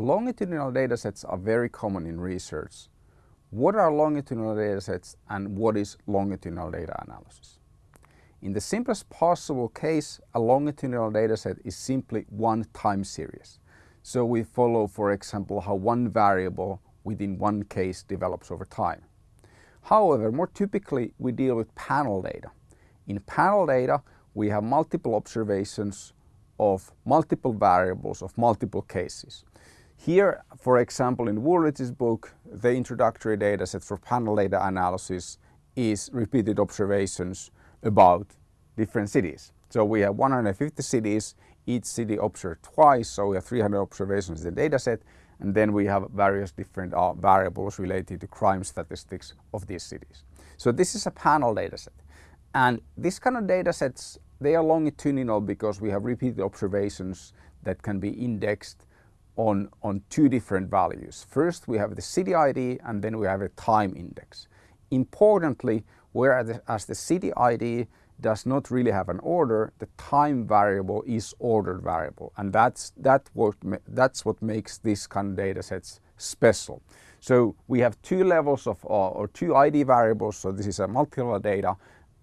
Longitudinal datasets are very common in research. What are longitudinal datasets and what is longitudinal data analysis? In the simplest possible case, a longitudinal dataset is simply one time series. So we follow, for example, how one variable within one case develops over time. However, more typically we deal with panel data. In panel data, we have multiple observations of multiple variables of multiple cases. Here, for example, in Wooldridge's book, the introductory dataset for panel data analysis is repeated observations about different cities. So we have 150 cities, each city observed twice, so we have 300 observations in the dataset, and then we have various different uh, variables related to crime statistics of these cities. So this is a panel dataset. And this kind of datasets, they are longitudinal because we have repeated observations that can be indexed on, on two different values. First, we have the city ID and then we have a time index. Importantly, whereas the city ID does not really have an order, the time variable is ordered variable. And that's, that what, that's what makes this kind of data sets special. So we have two levels of, uh, or two ID variables, so this is a multi-level data,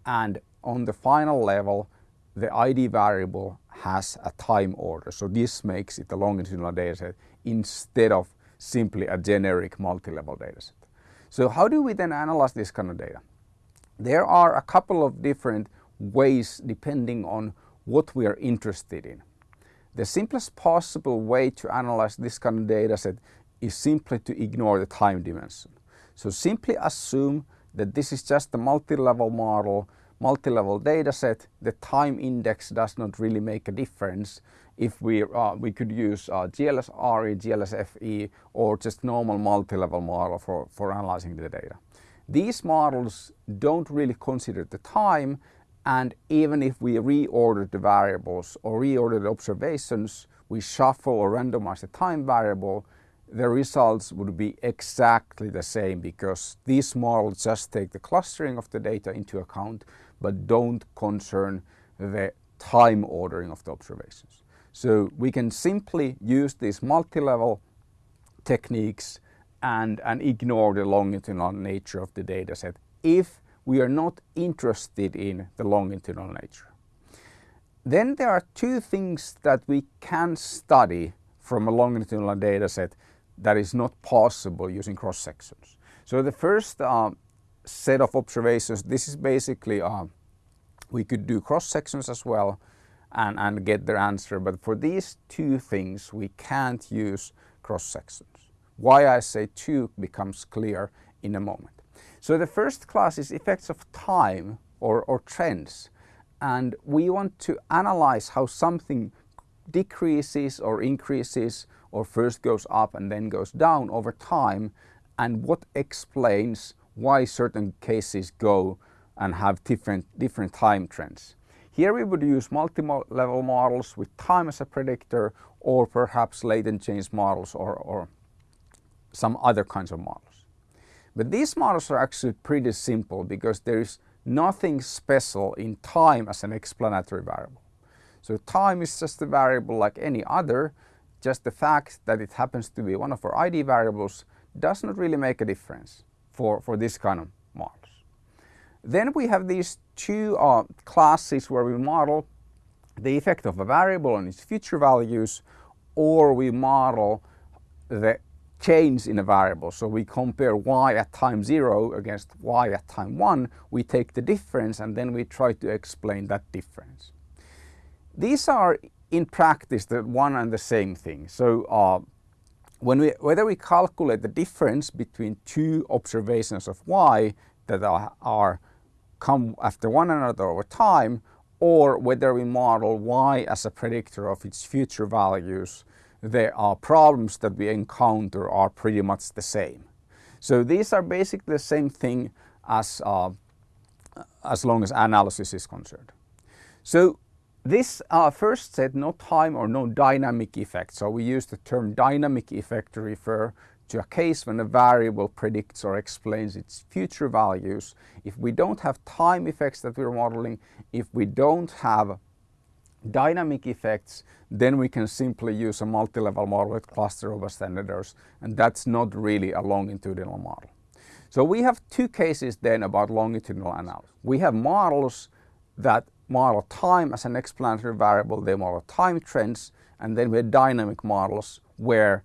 and on the final level, the ID variable has a time order. So this makes it a longitudinal dataset instead of simply a generic multi-level dataset. So how do we then analyze this kind of data? There are a couple of different ways depending on what we are interested in. The simplest possible way to analyze this kind of data set is simply to ignore the time dimension. So simply assume that this is just a multi-level model, multi-level data set. The time index does not really make a difference if we, uh, we could use uh, GLSRE, GLSFE or just normal multi-level model for, for analyzing the data. These models don't really consider the time and even if we reorder the variables or reorder the observations, we shuffle or randomize the time variable, the results would be exactly the same because these models just take the clustering of the data into account but don't concern the time ordering of the observations. So we can simply use these multi-level techniques and, and ignore the longitudinal nature of the dataset if we are not interested in the longitudinal nature. Then there are two things that we can study from a longitudinal data set that is not possible using cross sections. So the first uh, set of observations, this is basically, uh, we could do cross sections as well and, and get their answer, but for these two things we can't use cross sections. Why I say two becomes clear in a moment. So the first class is effects of time or, or trends. And we want to analyze how something decreases or increases or first goes up and then goes down over time and what explains why certain cases go and have different, different time trends. Here we would use multi-level models with time as a predictor or perhaps latent change models or, or some other kinds of models. But these models are actually pretty simple because there is nothing special in time as an explanatory variable. So time is just a variable like any other, just the fact that it happens to be one of our ID variables does not really make a difference for, for this kind of models. Then we have these two uh, classes where we model the effect of a variable on its future values or we model the change in a variable. So we compare y at time 0 against y at time 1. We take the difference and then we try to explain that difference. These are in practice the one and the same thing. So uh, when we, whether we calculate the difference between two observations of y that are, are come after one another over time or whether we model y as a predictor of its future values the uh, problems that we encounter are pretty much the same. So these are basically the same thing as, uh, as long as analysis is concerned. So this uh, first said no time or no dynamic effect. So we use the term dynamic effect to refer to a case when a variable predicts or explains its future values. If we don't have time effects that we're modeling, if we don't have dynamic effects, then we can simply use a multi-level model with cluster errors, and that's not really a longitudinal model. So we have two cases then about longitudinal analysis. We have models that model time as an explanatory variable, they model time trends, and then we have dynamic models where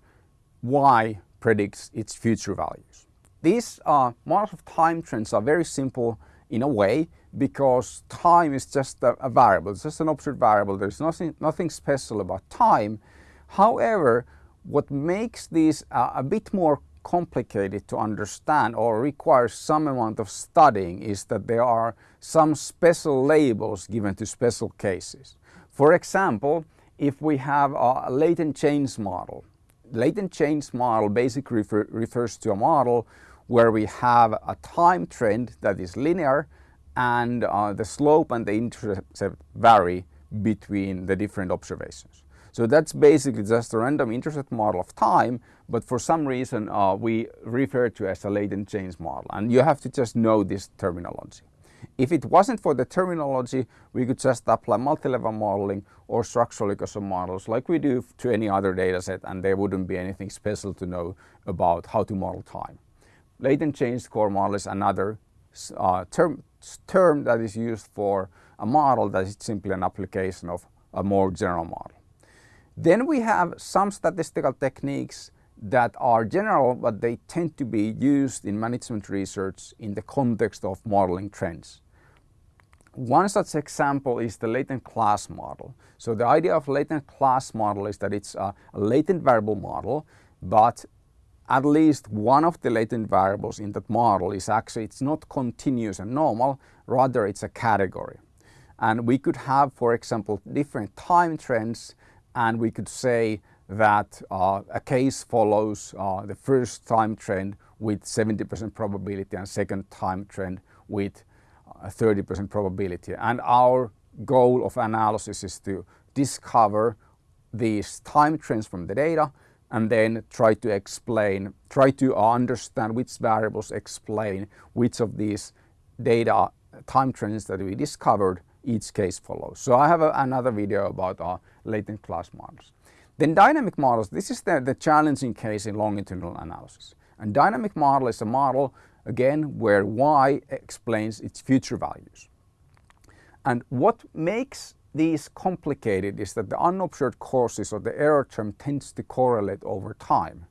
y predicts its future values. These uh, models of time trends are very simple in a way because time is just a, a variable, it's just an observed variable, there's nothing, nothing special about time. However, what makes these uh, a bit more complicated to understand or requires some amount of studying is that there are some special labels given to special cases. For example, if we have a latent change model, latent change model basically refer, refers to a model where we have a time trend that is linear and uh, the slope and the intercept vary between the different observations. So that's basically just a random intercept model of time, but for some reason uh, we refer to as a latent change model. And you have to just know this terminology. If it wasn't for the terminology, we could just apply multi-level modeling or structural ecosystem models like we do to any other dataset and there wouldn't be anything special to know about how to model time. Latent change score model is another uh, term, term that is used for a model that is simply an application of a more general model. Then we have some statistical techniques that are general, but they tend to be used in management research in the context of modeling trends. One such example is the latent class model. So the idea of latent class model is that it's a, latent variable model, but at least one of the latent variables in that model is actually, it's not continuous and normal, rather it's a category. And we could have, for example, different time trends and we could say that uh, a case follows uh, the first time trend with 70% probability and second time trend with 30% uh, probability. And our goal of analysis is to discover these time trends from the data and then try to explain, try to understand which variables explain which of these data time trends that we discovered each case follows. So I have a, another video about our latent class models. Then dynamic models, this is the, the challenging case in longitudinal analysis. And dynamic model is a model, again, where y explains its future values. And what makes these complicated is that the unobserved causes or the error term tends to correlate over time.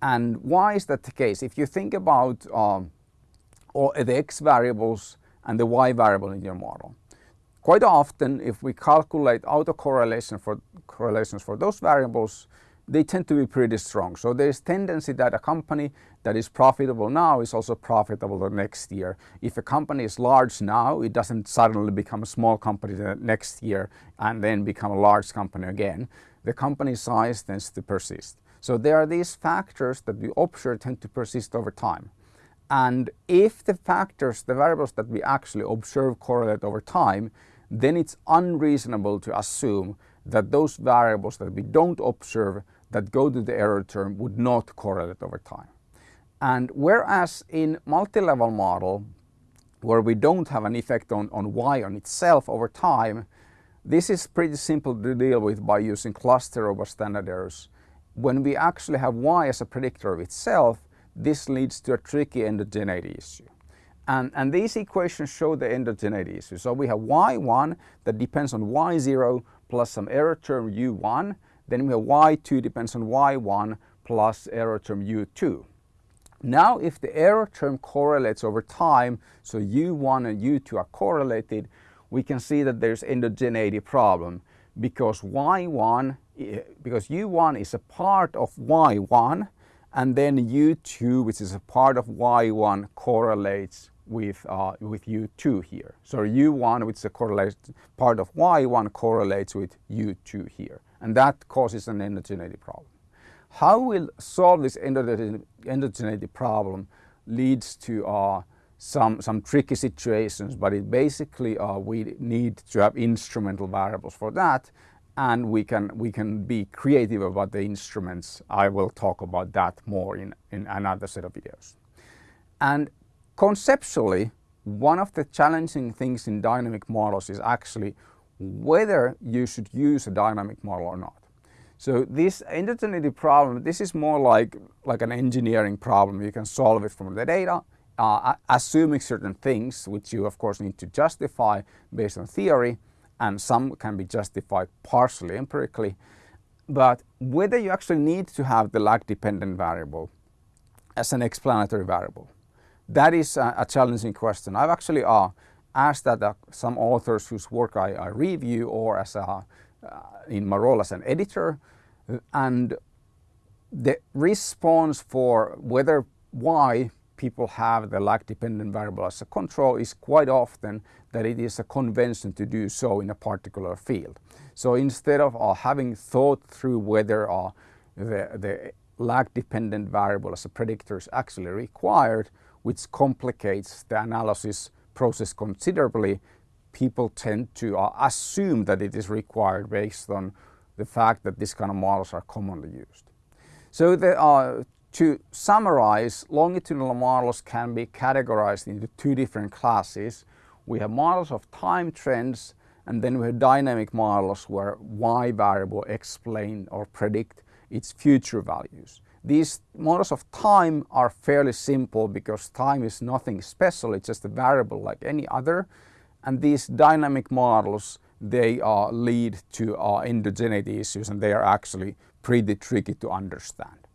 And why is that the case? If you think about um, the x variables and the y variable in your model, Quite often, if we calculate autocorrelation for correlations for those variables, they tend to be pretty strong. So there's tendency that a company that is profitable now is also profitable the next year. If a company is large now, it doesn't suddenly become a small company the next year and then become a large company again. The company size tends to persist. So there are these factors that we observe tend to persist over time. And if the factors, the variables that we actually observe correlate over time, then it's unreasonable to assume that those variables that we don't observe that go to the error term would not correlate over time. And whereas in multi-level model, where we don't have an effect on, on y on itself over time, this is pretty simple to deal with by using cluster over standard errors. When we actually have y as a predictor of itself, this leads to a tricky endogeneity issue. And, and these equations show the endogeneity issue. So we have y1 that depends on y0 plus some error term u1. Then we have y2 depends on y1 plus error term u2. Now if the error term correlates over time, so u1 and u2 are correlated, we can see that there's endogeneity problem because y1 eh, because u1 is a part of y1 and then u2 which is a part of y1 correlates with, uh, with U2 here. So U1, which is a correlation part of Y1 correlates with U2 here. And that causes an endogeneity problem. How we'll solve this endogeneity problem leads to uh, some, some tricky situations, but it basically uh, we need to have instrumental variables for that and we can, we can be creative about the instruments. I will talk about that more in, in another set of videos. And Conceptually, one of the challenging things in dynamic models is actually whether you should use a dynamic model or not. So this endogeneity problem, this is more like, like an engineering problem. You can solve it from the data, uh, assuming certain things, which you of course need to justify based on theory, and some can be justified partially empirically. But whether you actually need to have the lag dependent variable as an explanatory variable, that is a, a challenging question. I've actually uh, asked that uh, some authors whose work I, I review or as a, uh, in my role as an editor and the response for whether why people have the lag dependent variable as a control is quite often that it is a convention to do so in a particular field. So instead of uh, having thought through whether uh, the, the lag dependent variable as a predictor is actually required, which complicates the analysis process considerably, people tend to uh, assume that it is required based on the fact that this kind of models are commonly used. So the, uh, to summarize, longitudinal models can be categorized into two different classes. We have models of time trends and then we have dynamic models where y variable explain or predict its future values. These models of time are fairly simple because time is nothing special, it's just a variable like any other. And these dynamic models, they uh, lead to uh, endogeneity issues and they are actually pretty tricky to understand.